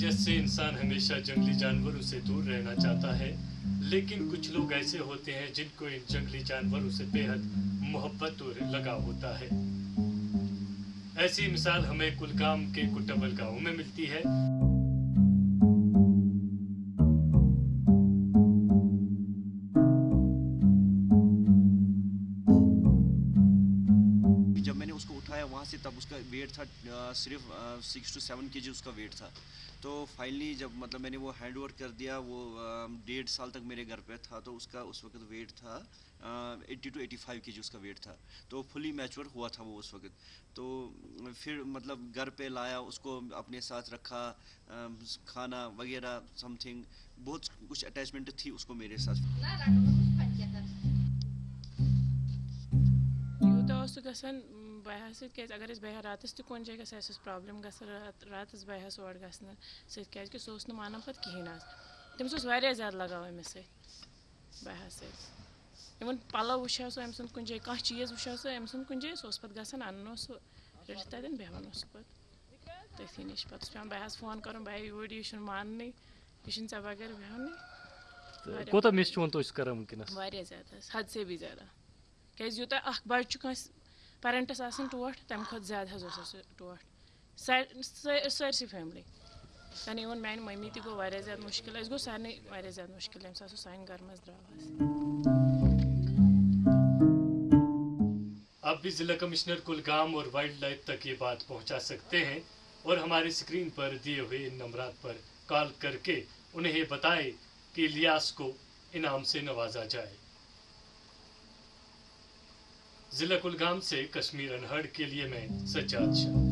वजह से इंसान हमेशा जंगली जानवरों से दूर रहना चाहता है, लेकिन कुछ लोग ऐसे होते हैं जिनको इन जंगली जानवरों से बेहद मोहब्बत और लगाव होता है। ऐसी मिसाल हमें कुलगाम के कुटबल गाँव में मिलती है। से तब उसका वेट था सिर्फ़ सिक्स टू सेवन के उसका वेट था। तो फाइनली जब मतलब मैंने वो हैंड ओवर कर दिया वो डेढ़ साल तक मेरे घर पे था तो उसका उस वक्त वेट था एट्टी टू एटी फाइव के उसका वेट था। तो फुली मैच्योर हुआ था वो उस वक्त। तो फिर मतलब घर पे लाया उसको अपने साथ रखा अ, खाना वगैरह समथिंग बहुत कुछ अटैचमेंट थी उसको मेरे साथ। यूता ओस गसान बया सत क्या अगर बया रातस तह कुन जाए गस अस प्रॉब्लम गस रातस बया और गसन सह सह मानान पे कहें तमिस ज़्यादा लगाव अमिस सत बया सत इवन पलव वुचो सो अम सुन कुन जाए कह चीज़ वुचो सो अम सुन कुन जाए सह पे गसान अन्न सह रटित तन बेहान पे तथी नश पे पे बया फ़ोन कर बया यूर यह मान यह ऐ बगैर बेहान कोता मिस चोन तो कर वनकस वारिया ज़्यादा हद से भी ज़्यादा। क्या यूत अख बच्चे पेरेंटस आसान टोट तम खुद ज़्यादा हज टोट सरसी फैमिली यानी इवन मान मम्मी तक गो वारिया ज़्यादा मुश्किल अस गो सारे वारिया ज़्यादा मुश्किल यम साथ सान घर मज द्राव आप भी जिला कमिश्नर कुलगाम और वाइल्ड लाइफ तक ये बात पहुँचा सकते हैं और हमारे स्क्रीन पर दिए हुए इन नंबरात पर कॉल करके उन्हें बताएँ कि इलियास को इनाम से नवाजा जाए। जिला कुलगाम से कश्मीर अनहर्ड के लिए मैं सज्जाद शाह